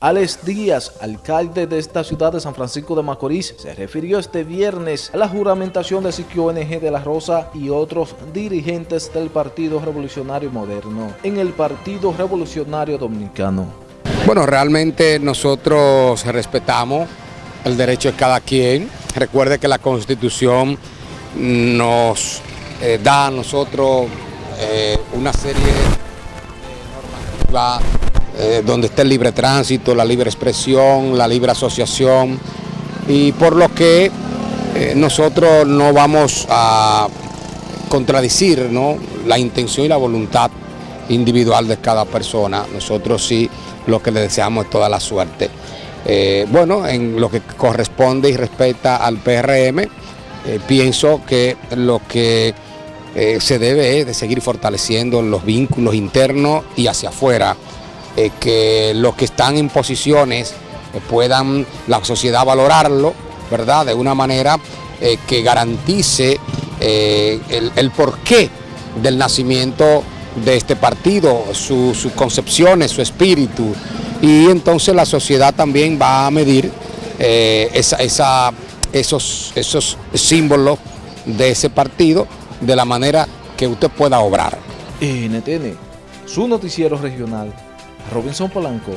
Alex Díaz, alcalde de esta ciudad de San Francisco de Macorís, se refirió este viernes a la juramentación de Siquio NG de la Rosa y otros dirigentes del Partido Revolucionario Moderno en el Partido Revolucionario Dominicano. Bueno, realmente nosotros respetamos el derecho de cada quien. Recuerde que la Constitución nos eh, da a nosotros eh, una serie de normativas eh, donde está el libre tránsito, la libre expresión, la libre asociación, y por lo que eh, nosotros no vamos a contradicir la intención y la voluntad individual de cada persona, nosotros sí lo que le deseamos es toda la suerte. Eh, bueno, en lo que corresponde y respecta al PRM, pienso que lo que se debe es de seguir fortaleciendo los vínculos internos y hacia afuera eh, que los que están en posiciones eh, puedan la sociedad valorarlo, ¿verdad? De una manera eh, que garantice el, porqué del nacimiento de este partido, sus concepciones, su espíritu, y entonces la sociedad también va a medir esos, esos símbolos de ese partido de la manera que usted pueda obrar. NTN, su noticiero regional Robinson Polanco